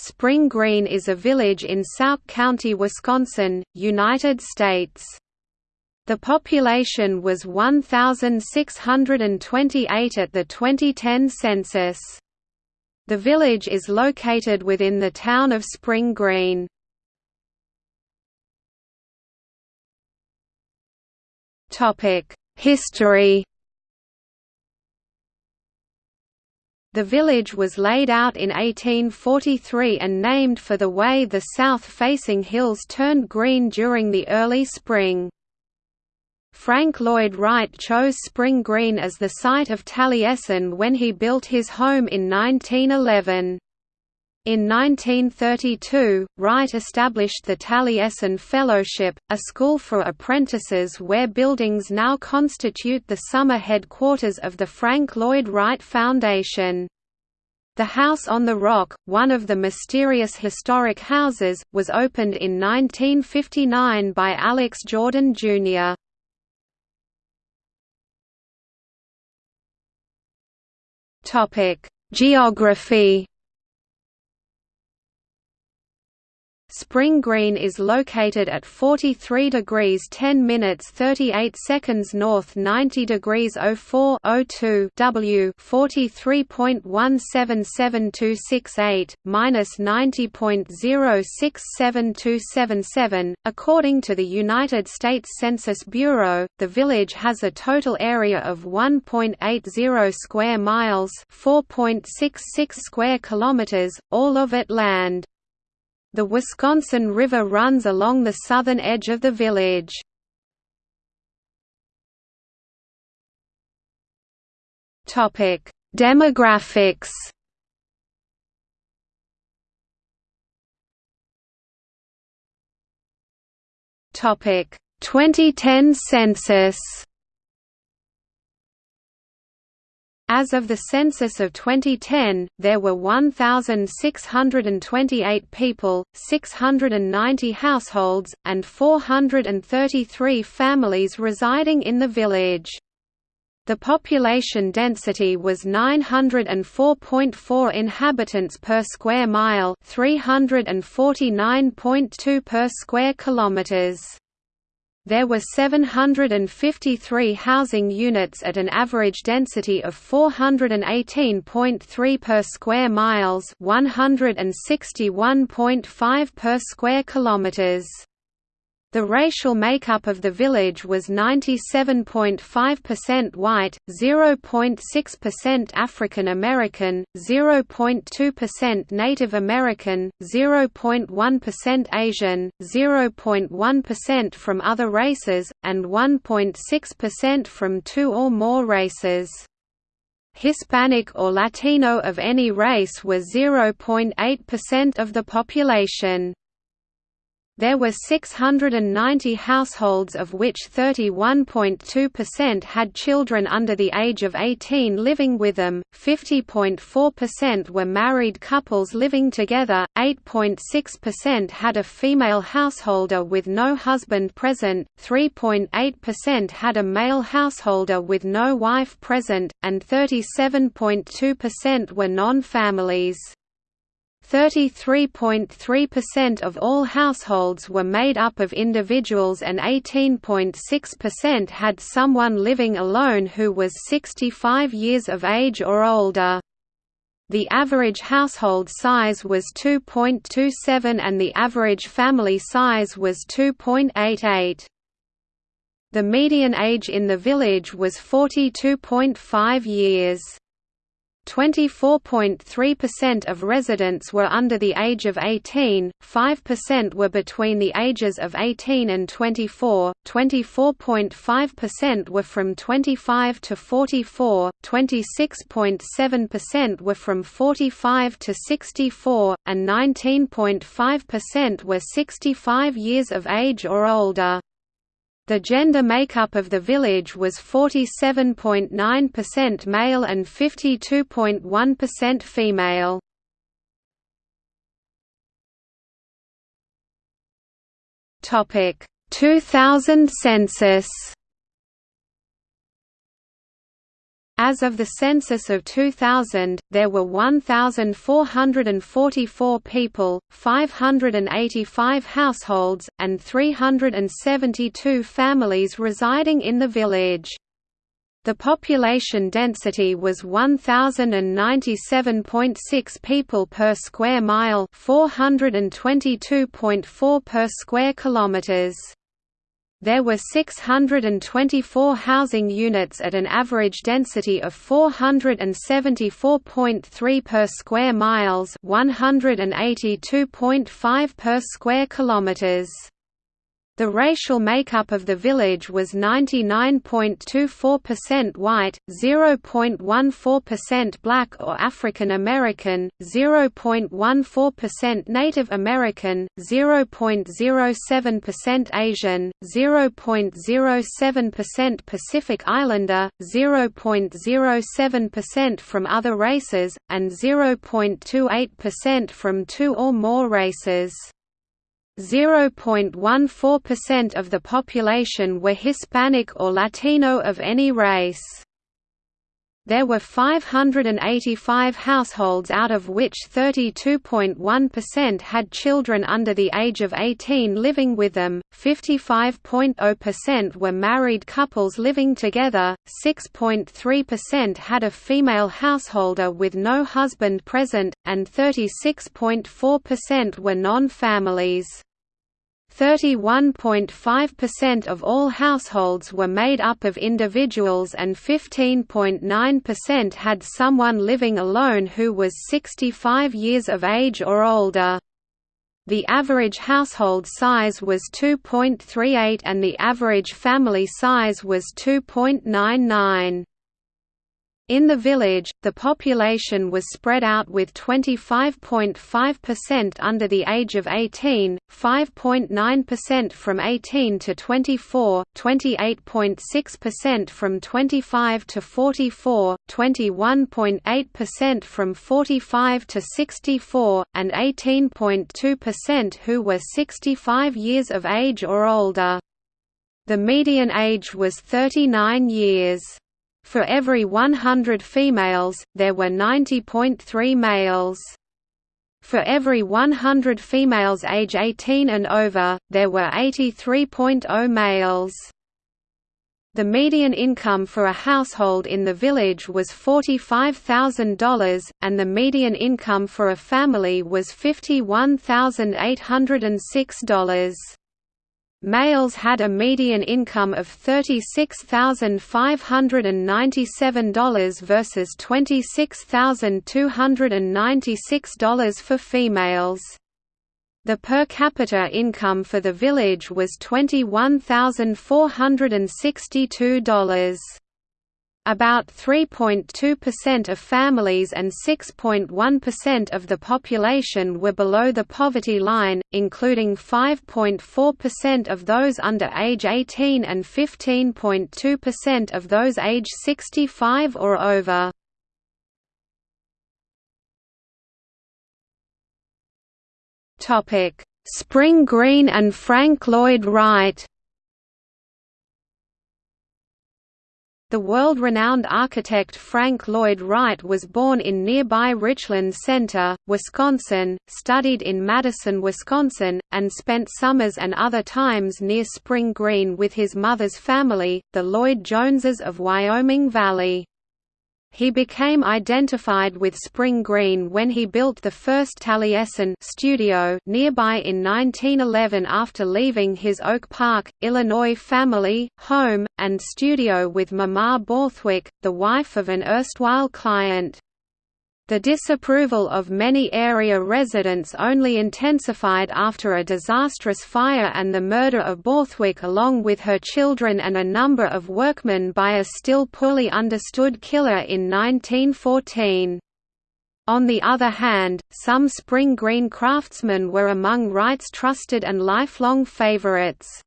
Spring Green is a village in Sauk County, Wisconsin, United States. The population was 1,628 at the 2010 census. The village is located within the town of Spring Green. History The village was laid out in 1843 and named for the way the south-facing hills turned green during the early spring. Frank Lloyd Wright chose Spring Green as the site of Taliesin when he built his home in 1911. In 1932, Wright established the Taliesin Fellowship, a school for apprentices where buildings now constitute the summer headquarters of the Frank Lloyd Wright Foundation. The House on the Rock, one of the mysterious historic houses, was opened in 1959 by Alex Jordan, Jr. Geography Spring Green is located at 43 degrees 10 minutes 38 seconds north 90 degrees 04 02 W 43.177268, minus 90.067277. According to the United States Census Bureau, the village has a total area of 1.80 square miles 4.66 square kilometers, all of it land. The Wisconsin River runs along the southern edge of the village. Demographics Topic 2010 census As of the census of 2010, there were 1,628 people, 690 households, and 433 families residing in the village. The population density was 904.4 inhabitants per square mile, 349.2 per square kilometers. There were 753 housing units at an average density of 418.3 per square miles, 161.5 per square kilometers. The racial makeup of the village was 97.5% white, 0.6% African American, 0.2% Native American, 0.1% Asian, 0.1% from other races, and 1.6% from two or more races. Hispanic or Latino of any race was 0.8% of the population. There were 690 households of which 31.2% had children under the age of 18 living with them, 50.4% were married couples living together, 8.6% had a female householder with no husband present, 3.8% had a male householder with no wife present, and 37.2% were non-families. 33.3% of all households were made up of individuals and 18.6% had someone living alone who was 65 years of age or older. The average household size was 2.27 and the average family size was 2.88. The median age in the village was 42.5 years. 24.3% of residents were under the age of 18, 5% were between the ages of 18 and 24, 24.5% were from 25 to 44, 26.7% were from 45 to 64, and 19.5% were 65 years of age or older. The gender makeup of the village was 47.9% male and 52.1% female. Topic 2000 census As of the census of 2000, there were 1,444 people, 585 households, and 372 families residing in the village. The population density was 1097.6 people per square mile, 422.4 per square kilometers. There were 624 housing units at an average density of 474.3 per square miles, 182.5 per square kilometers. The racial makeup of the village was 99.24% white, 0.14% black or African American, 0.14% Native American, 0.07% Asian, 0.07% Pacific Islander, 0.07% from other races, and 0.28% from two or more races. 0.14% of the population were Hispanic or Latino of any race. There were 585 households out of which 32.1% had children under the age of 18 living with them, 55.0% were married couples living together, 6.3% had a female householder with no husband present, and 36.4% were non-families. 31.5% of all households were made up of individuals and 15.9% had someone living alone who was 65 years of age or older. The average household size was 2.38 and the average family size was 2.99. In the village, the population was spread out with 25.5% under the age of 18, 5.9% from 18 to 24, 28.6% from 25 to 44, 21.8% from 45 to 64, and 18.2% who were 65 years of age or older. The median age was 39 years. For every 100 females, there were 90.3 males. For every 100 females age 18 and over, there were 83.0 males. The median income for a household in the village was $45,000, and the median income for a family was $51,806. Males had a median income of $36,597 versus $26,296 for females. The per capita income for the village was $21,462. About 3.2% of families and 6.1% of the population were below the poverty line, including 5.4% of those under age 18 and 15.2% of those age 65 or over. Spring Green and Frank Lloyd Wright The world-renowned architect Frank Lloyd Wright was born in nearby Richland Center, Wisconsin, studied in Madison, Wisconsin, and spent summers and other times near Spring Green with his mother's family, the Lloyd Joneses of Wyoming Valley. He became identified with Spring Green when he built the first Taliesin studio nearby in 1911 after leaving his Oak Park, Illinois family, home, and studio with Mamah Borthwick, the wife of an erstwhile client. The disapproval of many area residents only intensified after a disastrous fire and the murder of Borthwick along with her children and a number of workmen by a still poorly understood killer in 1914. On the other hand, some Spring Green craftsmen were among Wright's trusted and lifelong favorites.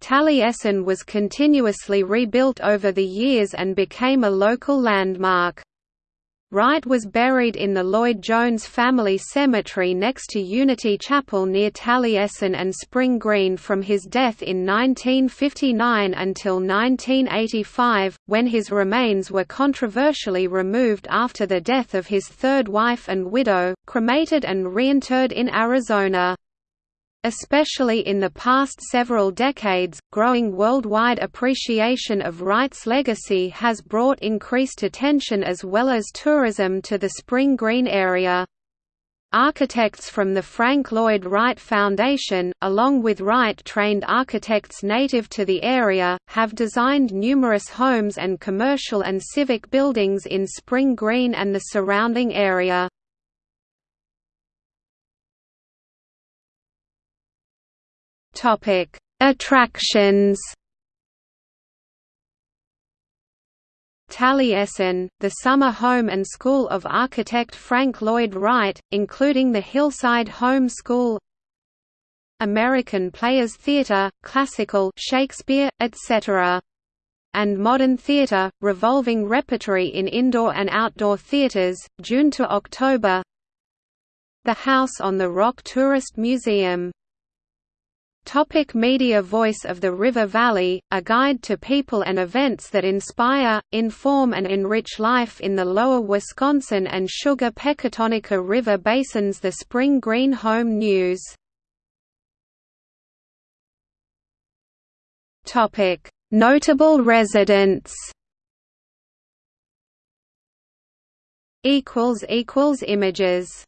Taliesin was continuously rebuilt over the years and became a local landmark. Wright was buried in the Lloyd-Jones family cemetery next to Unity Chapel near Taliesin and Spring Green from his death in 1959 until 1985, when his remains were controversially removed after the death of his third wife and widow, cremated and reinterred in Arizona. Especially in the past several decades, growing worldwide appreciation of Wright's legacy has brought increased attention as well as tourism to the Spring Green area. Architects from the Frank Lloyd Wright Foundation, along with Wright-trained architects native to the area, have designed numerous homes and commercial and civic buildings in Spring Green and the surrounding area. Topic: Attractions. Taliesin, the summer home and school of architect Frank Lloyd Wright, including the Hillside Home School, American Players Theatre, classical Shakespeare, etc. and modern theatre, revolving repertory in indoor and outdoor theatres, June to October. The House on the Rock Tourist Museum Topic media Voice of the River Valley, a guide to people and events that inspire, inform and enrich life in the lower Wisconsin and Sugar Pecatonica River basins. The Spring Green Home News. Notable residents. Images